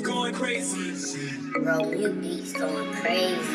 going crazy. Bro, you beats going crazy.